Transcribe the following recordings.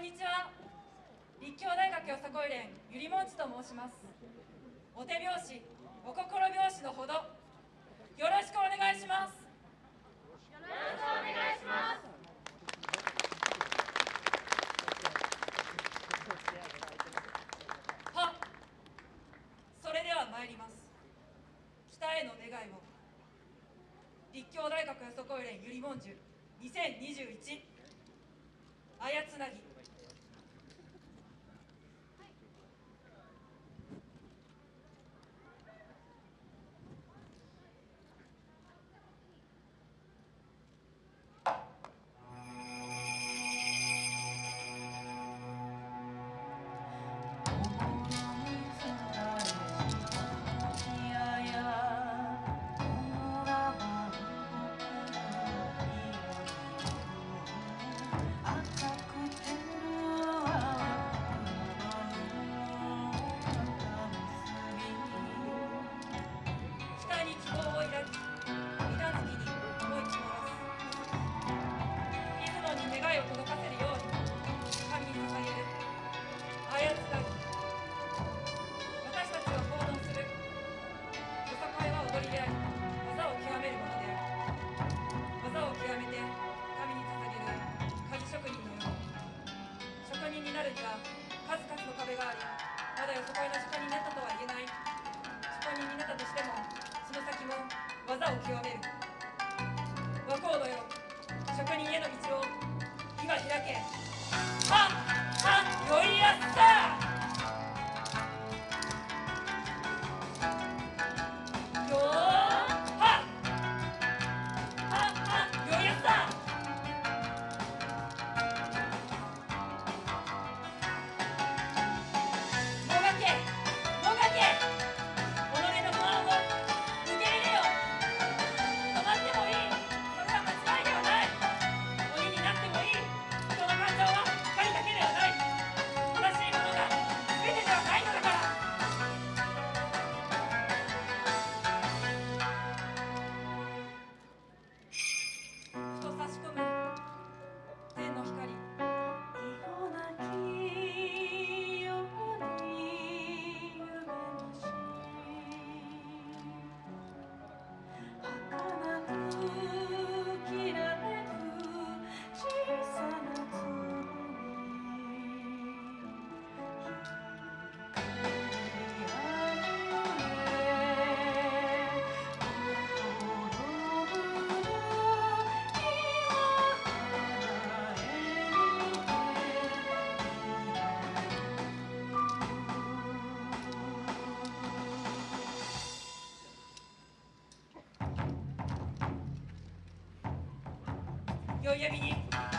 んにちは。立教大学よさこい連ゆりもんちと申します。お手拍子お心拍子のほど。よろしくお願いします。よろしくお願いします。はそれでは参ります。北への願いを立教大学よさこい連ゆりもんじゅ2021あやつなぎで技を極めるもので技を極めて神に捧げる鍵職人のよう職人になるには数々の壁がありまだよそこいの職人になったとは言えない職人になったとしてもその先も技を極める。宵闇に。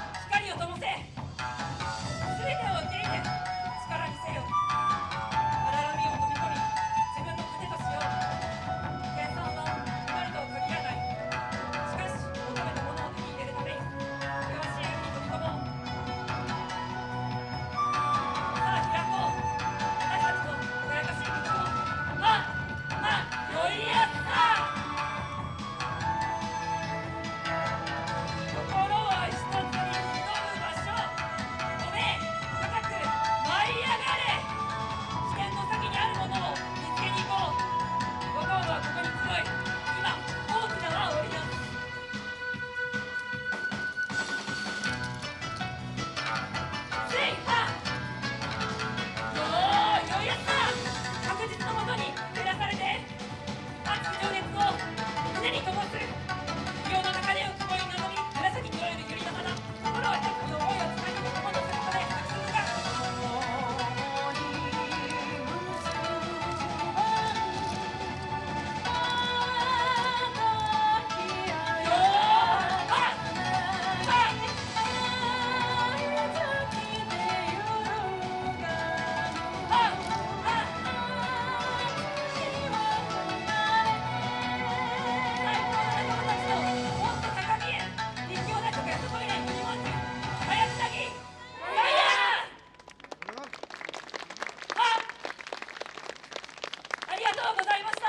とうございます。